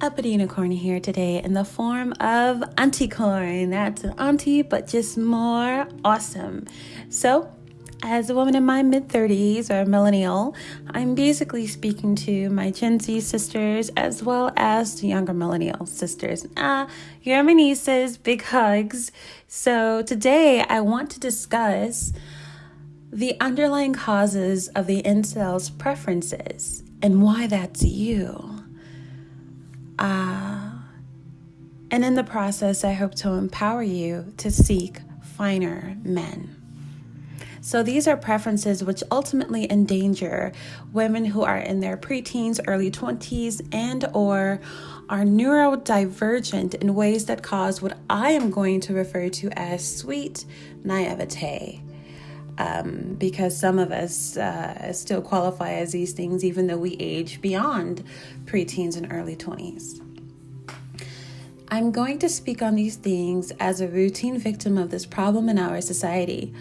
Uppity Unicorn here today in the form of Auntie Corn. That's an auntie, but just more awesome. So, as a woman in my mid 30s or millennial, I'm basically speaking to my Gen Z sisters as well as the younger millennial sisters. Ah, you're my nieces, big hugs. So, today I want to discuss the underlying causes of the incel's preferences and why that's you. Uh, and in the process, I hope to empower you to seek finer men. So these are preferences which ultimately endanger women who are in their preteens, early 20s, and or are neurodivergent in ways that cause what I am going to refer to as sweet naivete. Um, because some of us uh, still qualify as these things even though we age beyond preteens and early 20s. I'm going to speak on these things as a routine victim of this problem in our society.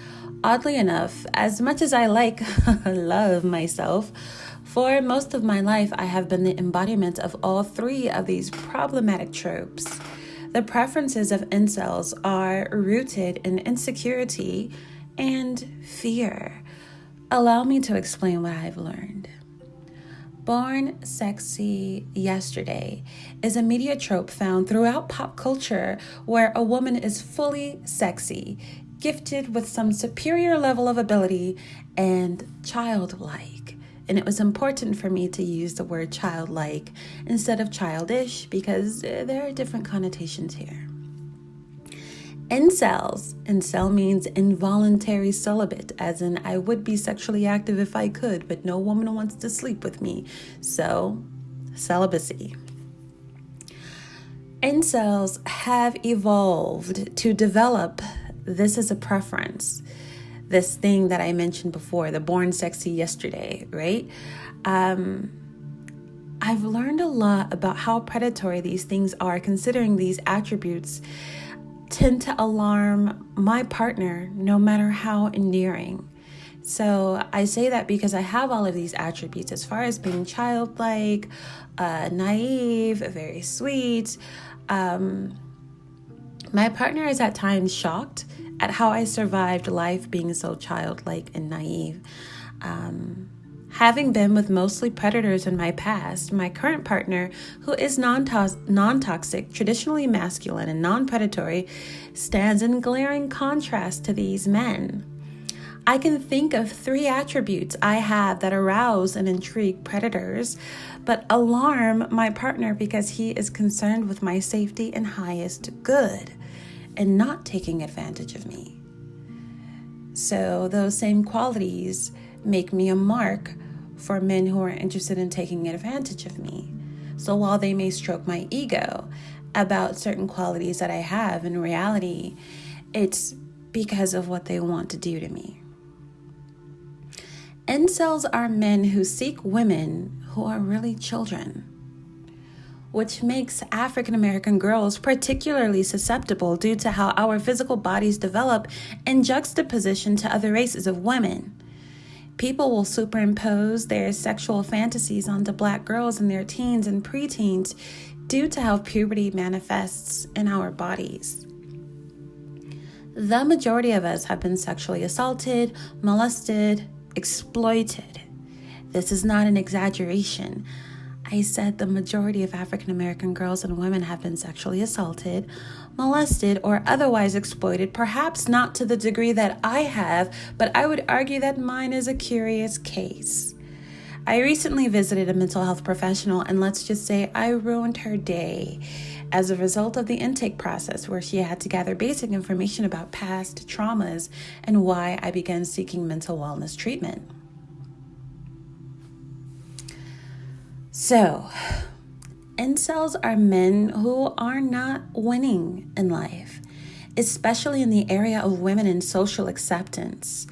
Oddly enough, as much as I like love myself, for most of my life I have been the embodiment of all three of these problematic tropes. The preferences of incels are rooted in insecurity and fear. Allow me to explain what I've learned. Born Sexy Yesterday is a media trope found throughout pop culture where a woman is fully sexy, gifted with some superior level of ability, and childlike. And it was important for me to use the word childlike instead of childish because eh, there are different connotations here. Incels. Incel means involuntary celibate, as in I would be sexually active if I could, but no woman wants to sleep with me. So, celibacy. Incels have evolved to develop this as a preference. This thing that I mentioned before, the born sexy yesterday, right? Um, I've learned a lot about how predatory these things are, considering these attributes tend to alarm my partner no matter how endearing. So I say that because I have all of these attributes as far as being childlike, uh, naive, very sweet. Um, my partner is at times shocked at how I survived life being so childlike and naive. Um, Having been with mostly predators in my past, my current partner, who is non toxic, traditionally masculine, and non predatory, stands in glaring contrast to these men. I can think of three attributes I have that arouse and intrigue predators, but alarm my partner because he is concerned with my safety and highest good and not taking advantage of me. So, those same qualities make me a mark for men who are interested in taking advantage of me. So while they may stroke my ego about certain qualities that I have, in reality, it's because of what they want to do to me. Incels are men who seek women who are really children, which makes African American girls particularly susceptible due to how our physical bodies develop in juxtaposition to other races of women. People will superimpose their sexual fantasies onto black girls in their teens and preteens due to how puberty manifests in our bodies. The majority of us have been sexually assaulted, molested, exploited. This is not an exaggeration. I said the majority of African American girls and women have been sexually assaulted, molested, or otherwise exploited, perhaps not to the degree that I have, but I would argue that mine is a curious case. I recently visited a mental health professional, and let's just say I ruined her day as a result of the intake process, where she had to gather basic information about past traumas and why I began seeking mental wellness treatment. So, incels are men who are not winning in life, especially in the area of women and social acceptance.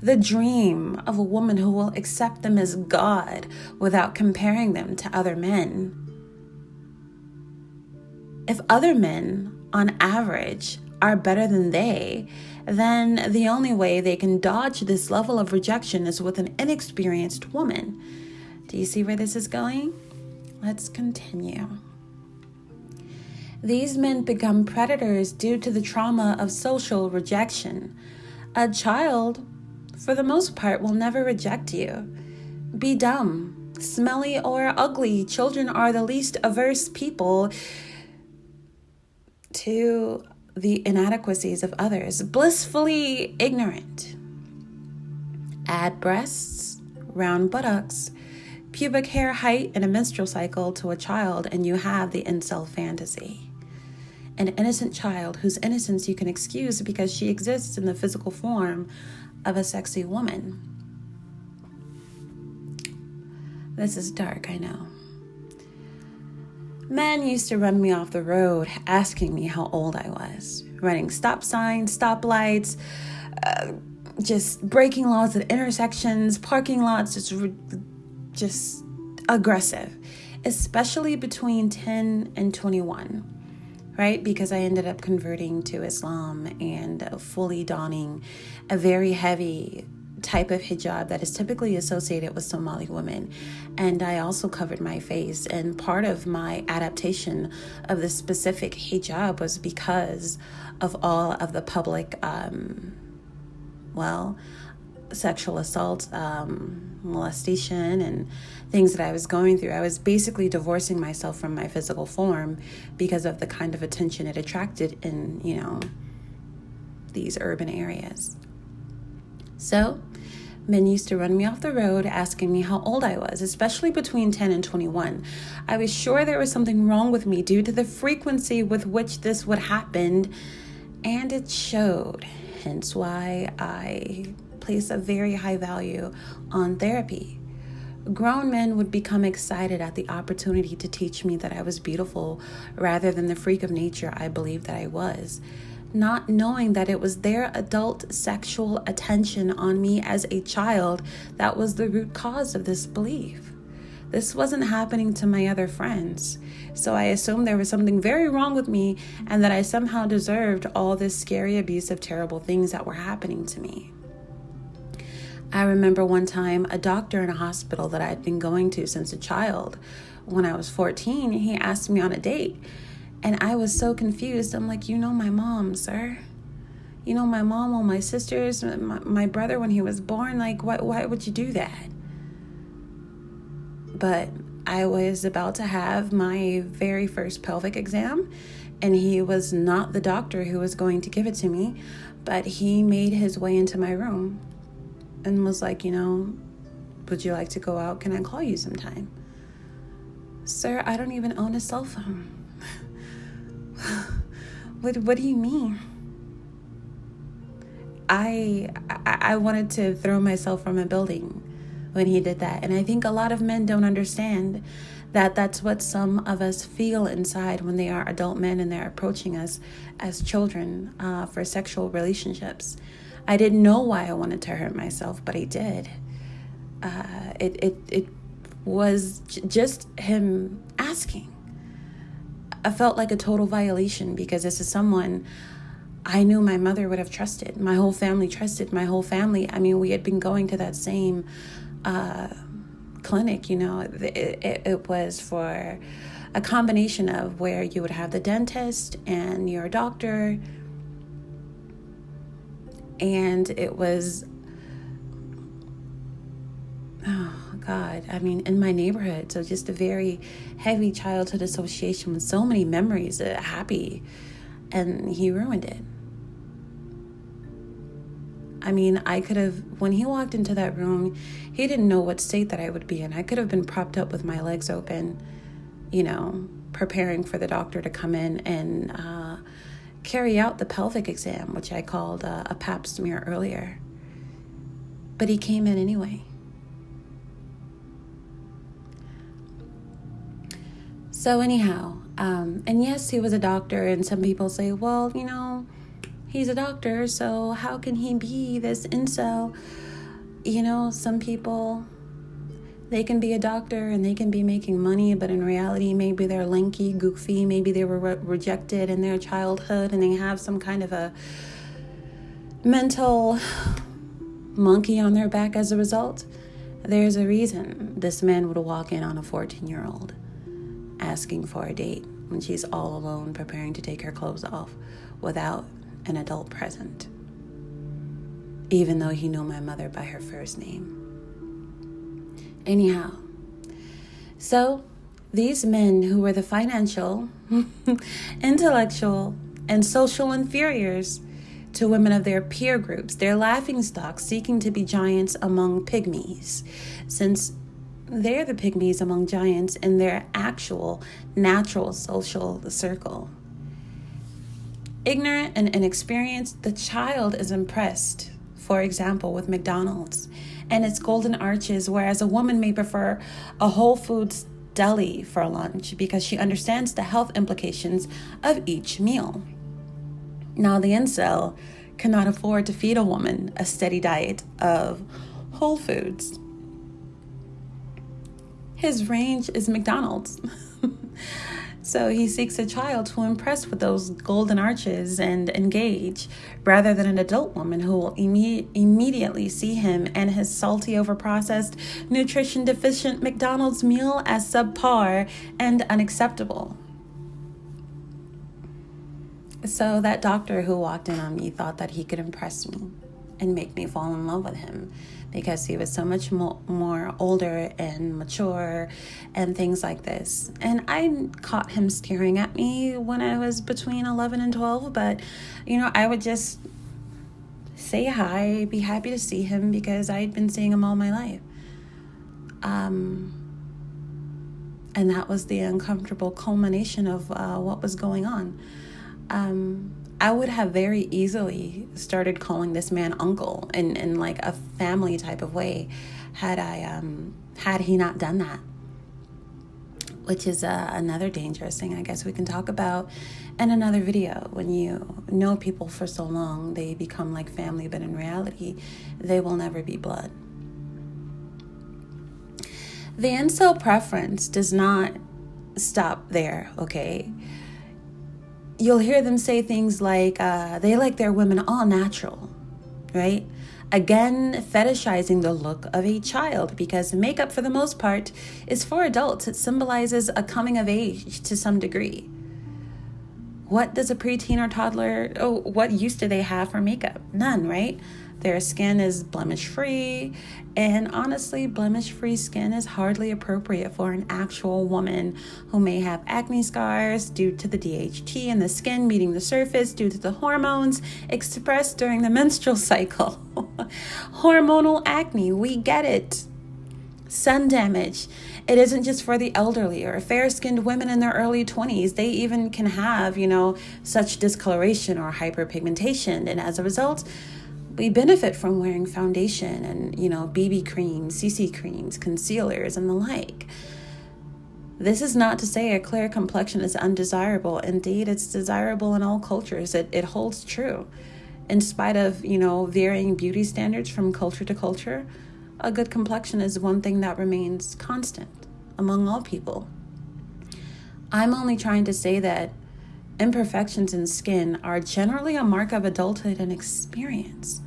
The dream of a woman who will accept them as God without comparing them to other men. If other men, on average, are better than they, then the only way they can dodge this level of rejection is with an inexperienced woman do you see where this is going? Let's continue. These men become predators due to the trauma of social rejection. A child, for the most part, will never reject you. Be dumb, smelly, or ugly. Children are the least averse people to the inadequacies of others, blissfully ignorant. Add breasts, round buttocks, pubic hair height, and a menstrual cycle to a child, and you have the incel fantasy. An innocent child whose innocence you can excuse because she exists in the physical form of a sexy woman. This is dark, I know. Men used to run me off the road asking me how old I was, running stop signs, stoplights, uh, just breaking laws at intersections, parking lots, just, just aggressive, especially between 10 and 21, right? Because I ended up converting to Islam and fully donning a very heavy type of hijab that is typically associated with Somali women. And I also covered my face. And part of my adaptation of the specific hijab was because of all of the public, um, well, sexual assault, um, molestation, and things that I was going through. I was basically divorcing myself from my physical form because of the kind of attention it attracted in, you know, these urban areas. So, men used to run me off the road asking me how old I was, especially between 10 and 21. I was sure there was something wrong with me due to the frequency with which this would happen, and it showed. Hence why I place a very high value on therapy. Grown men would become excited at the opportunity to teach me that I was beautiful rather than the freak of nature I believed that I was not knowing that it was their adult sexual attention on me as a child that was the root cause of this belief. This wasn't happening to my other friends. So I assumed there was something very wrong with me and that I somehow deserved all this scary, abusive, terrible things that were happening to me. I remember one time a doctor in a hospital that I had been going to since a child. When I was 14, he asked me on a date and I was so confused. I'm like, you know, my mom, sir. You know, my mom, all my sisters, my, my brother when he was born. Like, why, why would you do that? But I was about to have my very first pelvic exam, and he was not the doctor who was going to give it to me, but he made his way into my room and was like, you know, would you like to go out? Can I call you sometime? Sir, I don't even own a cell phone. what what do you mean? I, I wanted to throw myself from a building when he did that. And I think a lot of men don't understand that that's what some of us feel inside when they are adult men and they're approaching us as children uh, for sexual relationships. I didn't know why I wanted to hurt myself, but I did. Uh, it, it, it was j- just him asking. I felt like a total violation because this is someone I knew my mother would have trusted. My whole family trusted. My whole family. I mean, we had been going to that same uh, clinic. You know, it, it, it was for a combination of where you would have the dentist and your doctor, and it was. Oh, God, I mean, in my neighborhood. So just a very heavy childhood association with so many memories, uh, happy, and he ruined it. I mean, I could have, when he walked into that room, he didn't know what state that I would be in. I could have been propped up with my legs open, you know, preparing for the doctor to come in and uh, carry out the pelvic exam, which I called uh, a pap smear earlier. But he came in anyway. So, anyhow, um, and yes, he was a doctor, and some people say, well, you know, he's a doctor, so how can he be this incel? You know, some people, they can be a doctor and they can be making money, but in reality, maybe they're lanky, goofy, maybe they were re- rejected in their childhood and they have some kind of a mental monkey on their back as a result. There's a reason this man would walk in on a 14 year old asking for a date when she's all alone preparing to take her clothes off without an adult present, even though he knew my mother by her first name. Anyhow, so these men who were the financial, intellectual, and social inferiors to women of their peer groups, their laughing stock seeking to be giants among pygmies, since they're the pygmies among giants in their actual natural social circle. Ignorant and inexperienced, the child is impressed, for example, with McDonald's and its golden arches, whereas a woman may prefer a Whole Foods deli for lunch because she understands the health implications of each meal. Now, the incel cannot afford to feed a woman a steady diet of Whole Foods. His range is McDonald's. So he seeks a child to impress with those golden arches and engage, rather than an adult woman who will imme- immediately see him and his salty, overprocessed, nutrition deficient McDonald's meal as subpar and unacceptable. So that doctor who walked in on me thought that he could impress me and make me fall in love with him because he was so much mo- more older and mature and things like this. And I caught him staring at me when I was between 11 and 12, but you know, I would just say hi, be happy to see him because I'd been seeing him all my life. Um, and that was the uncomfortable culmination of uh, what was going on. Um, I would have very easily started calling this man uncle in, in like a family type of way had I um had he not done that. Which is uh, another dangerous thing I guess we can talk about in another video. When you know people for so long, they become like family, but in reality, they will never be blood. The incel preference does not stop there, okay? You'll hear them say things like uh, they like their women all natural, right? Again, fetishizing the look of a child because makeup, for the most part, is for adults. It symbolizes a coming of age to some degree. What does a preteen or toddler, oh, what use do they have for makeup? None, right? Their skin is blemish free, and honestly, blemish free skin is hardly appropriate for an actual woman who may have acne scars due to the DHT in the skin meeting the surface due to the hormones expressed during the menstrual cycle. Hormonal acne, we get it. Sun damage. It isn't just for the elderly or fair skinned women in their early 20s. They even can have, you know, such discoloration or hyperpigmentation. And as a result, we benefit from wearing foundation and, you know, BB creams, CC creams, concealers, and the like. This is not to say a clear complexion is undesirable. Indeed, it's desirable in all cultures. It, it holds true. In spite of, you know, varying beauty standards from culture to culture, a good complexion is one thing that remains constant among all people. I'm only trying to say that imperfections in skin are generally a mark of adulthood and experience.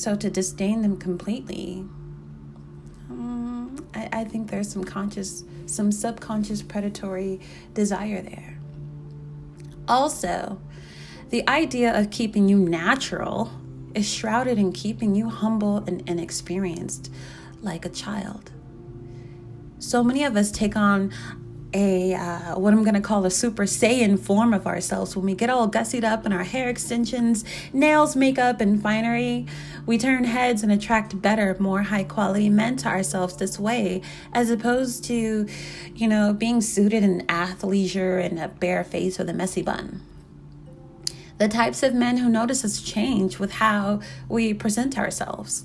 So to disdain them completely, um, I, I think there's some conscious, some subconscious predatory desire there. Also, the idea of keeping you natural is shrouded in keeping you humble and inexperienced like a child. So many of us take on a uh, what I'm gonna call a super saiyan form of ourselves when we get all gussied up in our hair extensions, nails, makeup, and finery. We turn heads and attract better, more high quality men to ourselves this way, as opposed to, you know, being suited in athleisure and a bare face with a messy bun. The types of men who notice us change with how we present ourselves.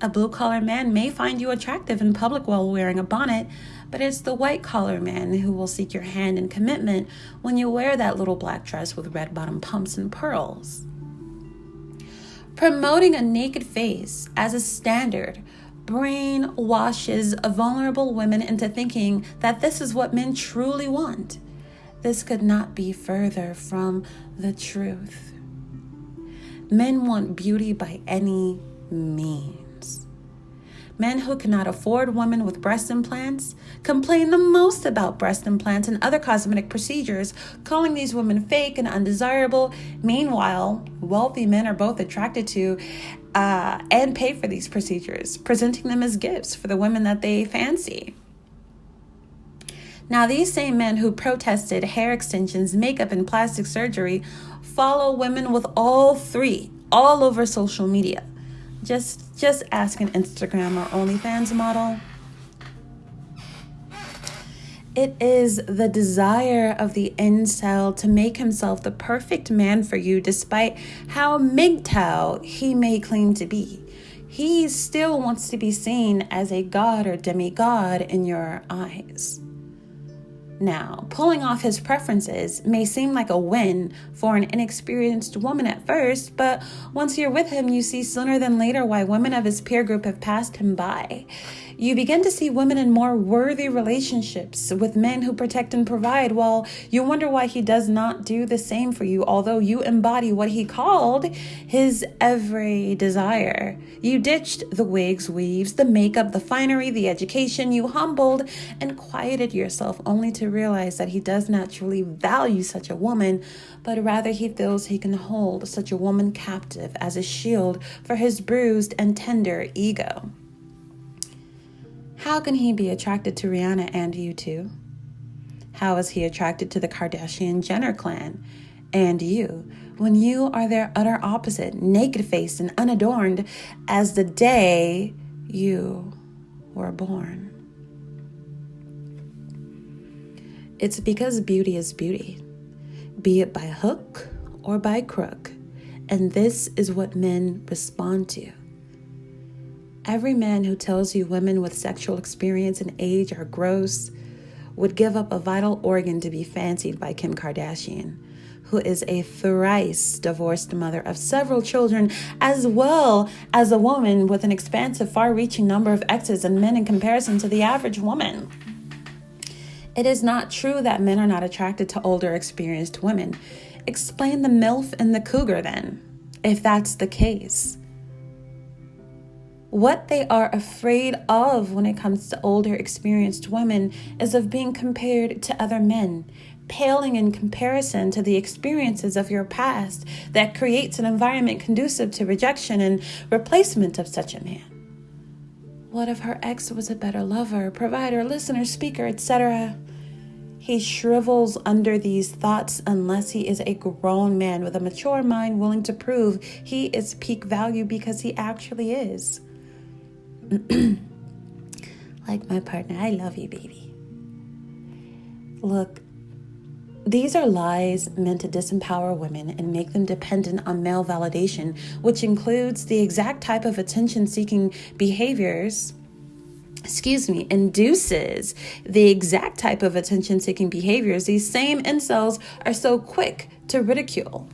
A blue collar man may find you attractive in public while wearing a bonnet, but it's the white collar man who will seek your hand in commitment when you wear that little black dress with red bottom pumps and pearls. Promoting a naked face as a standard brainwashes vulnerable women into thinking that this is what men truly want. This could not be further from the truth. Men want beauty by any means. Men who cannot afford women with breast implants complain the most about breast implants and other cosmetic procedures, calling these women fake and undesirable. Meanwhile, wealthy men are both attracted to uh, and pay for these procedures, presenting them as gifts for the women that they fancy. Now, these same men who protested hair extensions, makeup, and plastic surgery follow women with all three all over social media. Just just ask an Instagram or OnlyFans model. It is the desire of the incel to make himself the perfect man for you despite how MGTOW he may claim to be. He still wants to be seen as a god or demigod in your eyes. Now, pulling off his preferences may seem like a win for an inexperienced woman at first, but once you're with him, you see sooner than later why women of his peer group have passed him by. You begin to see women in more worthy relationships with men who protect and provide, while you wonder why he does not do the same for you, although you embody what he called his every desire. You ditched the wigs, weaves, the makeup, the finery, the education. You humbled and quieted yourself only to realize that he does not truly value such a woman, but rather he feels he can hold such a woman captive as a shield for his bruised and tender ego. How can he be attracted to Rihanna and you too? How is he attracted to the Kardashian Jenner clan and you when you are their utter opposite, naked faced and unadorned as the day you were born? It's because beauty is beauty, be it by hook or by crook. And this is what men respond to. Every man who tells you women with sexual experience and age are gross would give up a vital organ to be fancied by Kim Kardashian, who is a thrice divorced mother of several children, as well as a woman with an expansive, far reaching number of exes and men in comparison to the average woman. It is not true that men are not attracted to older, experienced women. Explain the MILF and the cougar then, if that's the case what they are afraid of when it comes to older, experienced women is of being compared to other men, paling in comparison to the experiences of your past that creates an environment conducive to rejection and replacement of such a man. What if her ex was a better lover, provider, listener, speaker, etc.? He shrivels under these thoughts unless he is a grown man with a mature mind willing to prove he is peak value because he actually is. like my partner, I love you, baby. Look, these are lies meant to disempower women and make them dependent on male validation, which includes the exact type of attention seeking behaviors. Excuse me, induces the exact type of attention seeking behaviors these same incels are so quick to ridicule.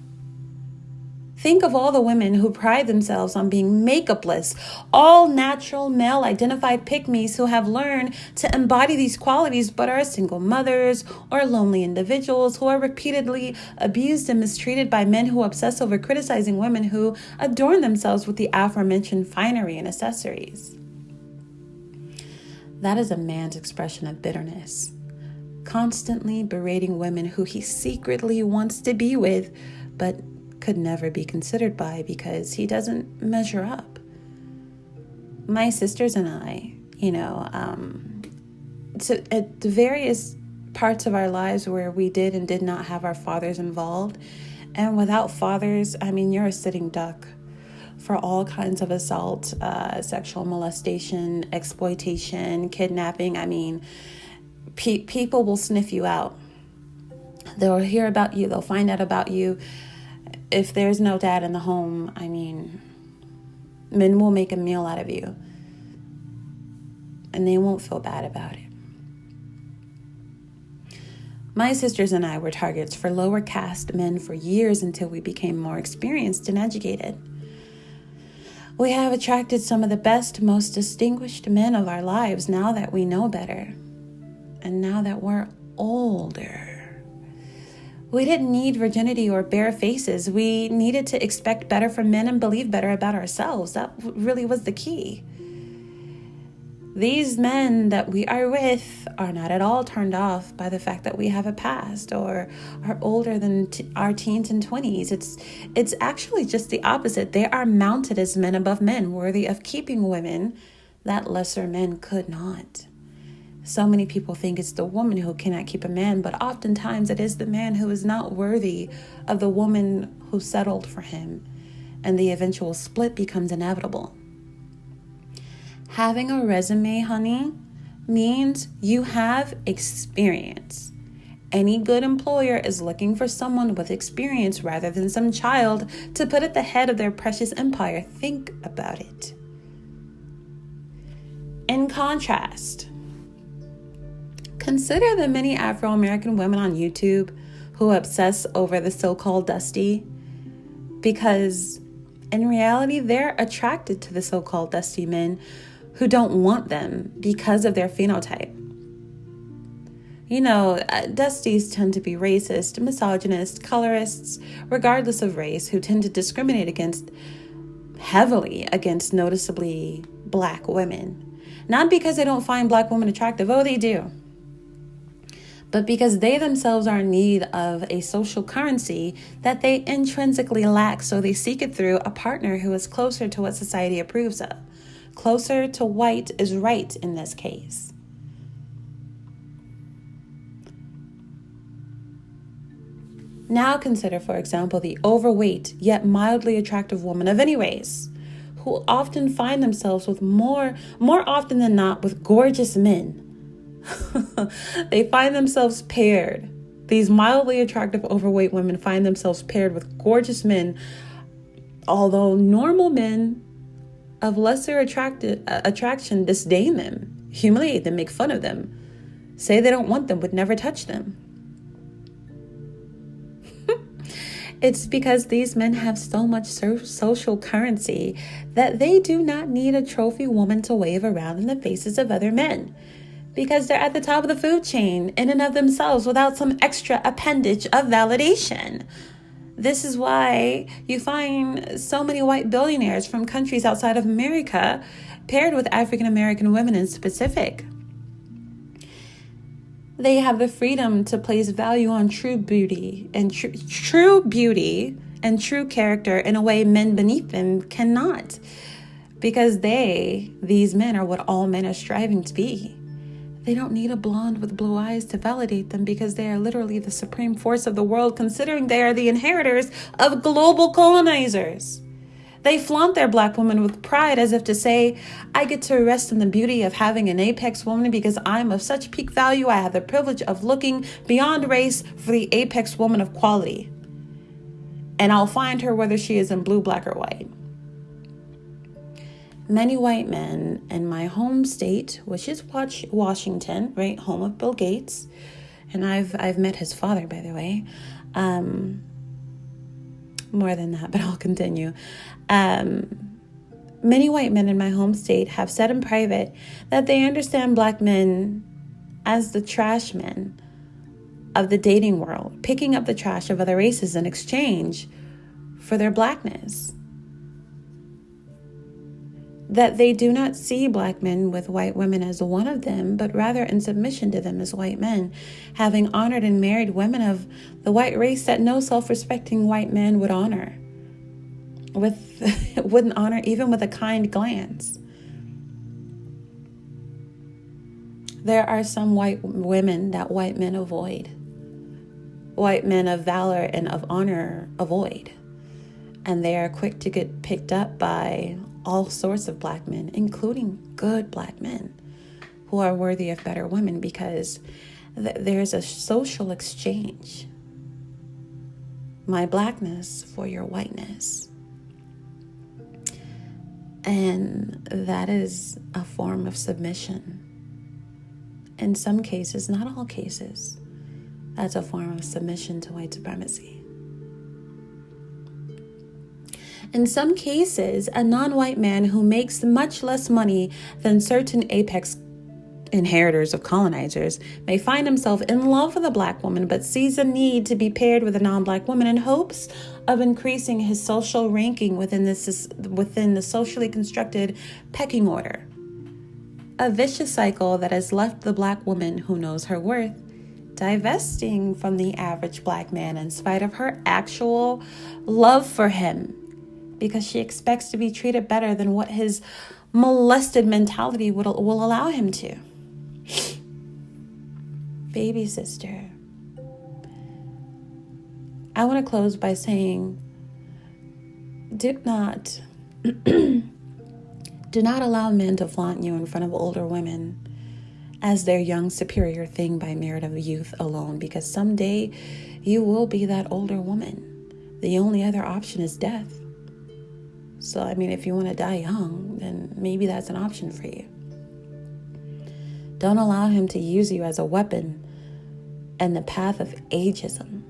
Think of all the women who pride themselves on being makeupless, all natural male identified pygmies who have learned to embody these qualities but are single mothers or lonely individuals who are repeatedly abused and mistreated by men who obsess over criticizing women who adorn themselves with the aforementioned finery and accessories. That is a man's expression of bitterness, constantly berating women who he secretly wants to be with, but could never be considered by because he doesn't measure up. My sisters and I, you know, um, so at the various parts of our lives where we did and did not have our fathers involved, and without fathers, I mean, you're a sitting duck for all kinds of assault, uh, sexual molestation, exploitation, kidnapping. I mean, pe- people will sniff you out. They'll hear about you, they'll find out about you if there's no dad in the home, I mean, men will make a meal out of you and they won't feel bad about it. My sisters and I were targets for lower caste men for years until we became more experienced and educated. We have attracted some of the best, most distinguished men of our lives now that we know better and now that we're older. We didn't need virginity or bare faces. We needed to expect better from men and believe better about ourselves. That really was the key. these men that we are with are not at all turned off by the fact that we have a past or are older than t- our teens and 20s it's it's actually just the opposite they are mounted as men above men worthy of keeping women that lesser men could not so many people think it's the woman who cannot keep a man but oftentimes it is the man who is not worthy of the woman who settled for him and the eventual split becomes inevitable having a resume, honey, means you have experience. Any good employer is looking for someone with experience rather than some child to put at the head of their precious empire. Think about it. In contrast, consider the many Afro American women on YouTube who obsess over the so called Dusty because in reality, they're attracted to the so called Dusty men who don't want them because of their phenotype. You know, uh, Dusties tend to be racist, misogynist, colorists, regardless of race, who tend to discriminate against heavily against noticeably black women. Not because they don't find black women attractive, oh, they do, but because they themselves are in need of a social currency that they intrinsically lack, so they seek it through a partner who is closer to what society approves of. Closer to white is right in this case. Now consider, for example, the overweight yet mildly attractive woman of any race who often find themselves with more more often than not with gorgeous men. they find themselves paired. These mildly attractive overweight women find themselves paired with gorgeous men although normal men of lesser attracted, uh, attraction disdain them, humiliate them, make fun of them, say they don't want them, would never touch them. it's because these men have so much so- social currency that they do not need a trophy woman to wave around in the faces of other men because they're at the top of the food chain in and of themselves without some extra appendage of validation. This is why you find so many white billionaires from countries outside of America paired with African American women in specific. They have the freedom to place value on true beauty and tr- true beauty and true character in a way men beneath them cannot. Because they, these men, are what all men are striving to be. They don't need a blonde with blue eyes to validate them because they are literally the supreme force of the world, considering they are the inheritors of global colonizers. They flaunt their black woman with pride as if to say, I get to rest in the beauty of having an apex woman because I'm of such peak value. I have the privilege of looking beyond race for the apex woman of quality. And I'll find her whether she is in blue, black, or white many white men in my home state, which is Washington, right, home of Bill Gates, and I've I've met his father, by the way. Um, more than that, but I'll continue. Um, many white men in my home state have said in private that they understand black men as the trash men of the dating world, picking up the trash of other races in exchange for their blackness that they do not see black men with white women as one of them, but rather in submission to them as white men, having honored and married women of the white race that no self respecting white man would honor, with wouldn't honor even with a kind glance. There are some white women that white men avoid. White men of valor and of honor avoid. And they are quick to get picked up by all sorts of black men, including good black men who are worthy of better women because th- there's a social exchange. My blackness for your whiteness. And that is a form of submission. In some cases, not all cases, that's a form of submission to white supremacy. In some cases, a non white man who makes much less money than certain apex inheritors of colonizers may find himself in love with a black woman but sees a need to be paired with a non-black woman in hopes of increasing his social ranking within this within the socially constructed pecking order. A vicious cycle that has left the black woman who knows her worth divesting from the average black man in spite of her actual love for him because she expects to be treated better than what his molested mentality will, will allow him to. Baby sister, I want to close by saying do not do not allow men to flaunt you in front of older women as their young superior thing by merit of youth alone because someday you will be that older woman. The only other option is death. So, I mean, if you want to die young, then maybe that's an option for you. Don't allow him to use you as a weapon and the path of ageism.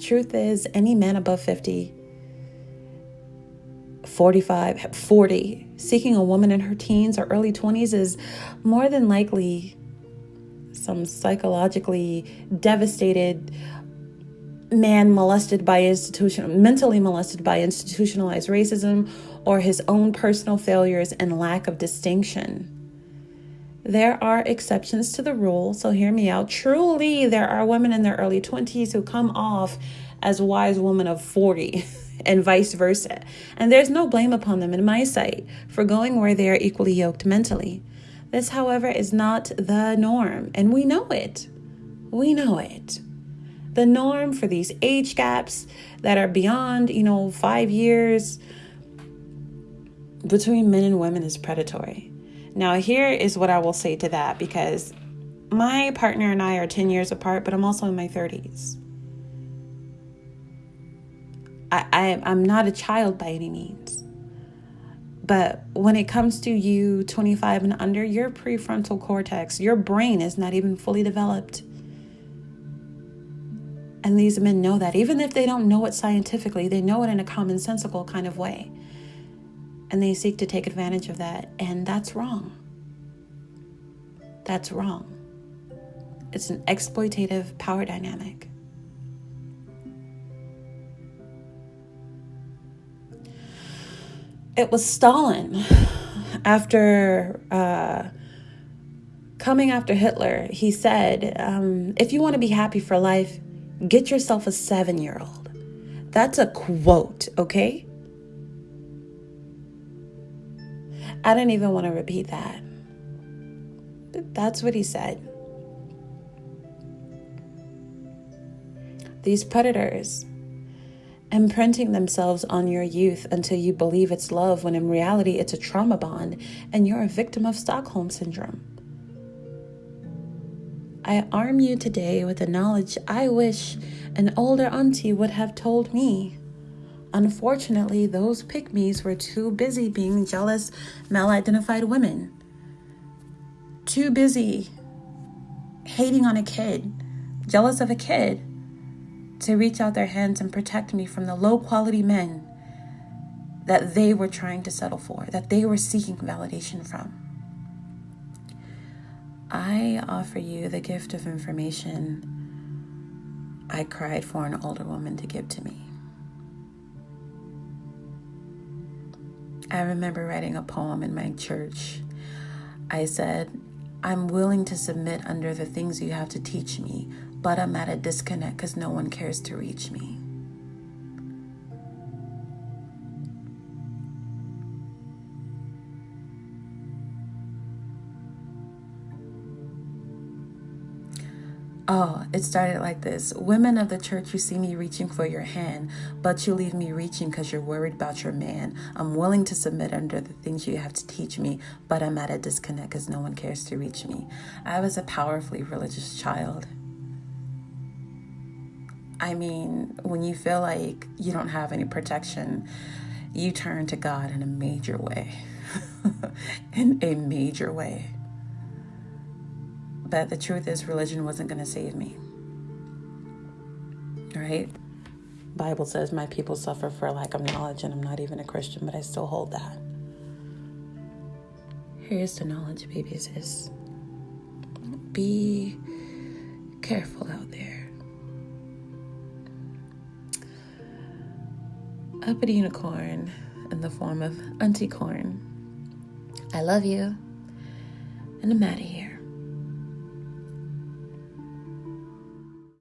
Truth is, any man above 50, 45, 40, seeking a woman in her teens or early 20s is more than likely some psychologically devastated man molested by institutional mentally molested by institutionalized racism or his own personal failures and lack of distinction. There are exceptions to the rule so hear me out. Truly there are women in their early 20s who come off as wise women of 40 and vice versa. And there's no blame upon them in my sight for going where they are equally yoked mentally. This however is not the norm and we know it. We know it the norm for these age gaps that are beyond, you know, five years between men and women is predatory. Now, here is what I will say to that because my partner and I are 10 years apart, but I'm also in my 30s. I, I, I'm not a child by any means. But when it comes to you 25 and under, your prefrontal cortex, your brain is not even fully developed. And these men know that. Even if they don't know it scientifically, they know it in a commonsensical kind of way. And they seek to take advantage of that. And that's wrong. That's wrong. It's an exploitative power dynamic. It was Stalin after uh, coming after Hitler. He said, um, If you want to be happy for life, Get yourself a seven year old. That's a quote, okay? I don't even want to repeat that. But that's what he said. These predators imprinting themselves on your youth until you believe it's love when in reality it's a trauma bond and you're a victim of Stockholm syndrome. I arm you today with the knowledge I wish an older auntie would have told me. Unfortunately, those pygmies were too busy being jealous, mal-identified women. Too busy hating on a kid, jealous of a kid, to reach out their hands and protect me from the low quality men that they were trying to settle for, that they were seeking validation from. I offer you the gift of information I cried for an older woman to give to me. I remember writing a poem in my church. I said, I'm willing to submit under the things you have to teach me, but I'm at a disconnect because no one cares to reach me. Oh, it started like this. Women of the church, you see me reaching for your hand, but you leave me reaching because you're worried about your man. I'm willing to submit under the things you have to teach me, but I'm at a disconnect because no one cares to reach me. I was a powerfully religious child. I mean, when you feel like you don't have any protection, you turn to God in a major way. in a major way. But the truth is, religion wasn't going to save me. Right? Bible says my people suffer for lack of knowledge, and I'm not even a Christian, but I still hold that. Here's the knowledge, babies: is be careful out there. Uppity unicorn in the form of Auntie Corn. I love you. And I'm out of here.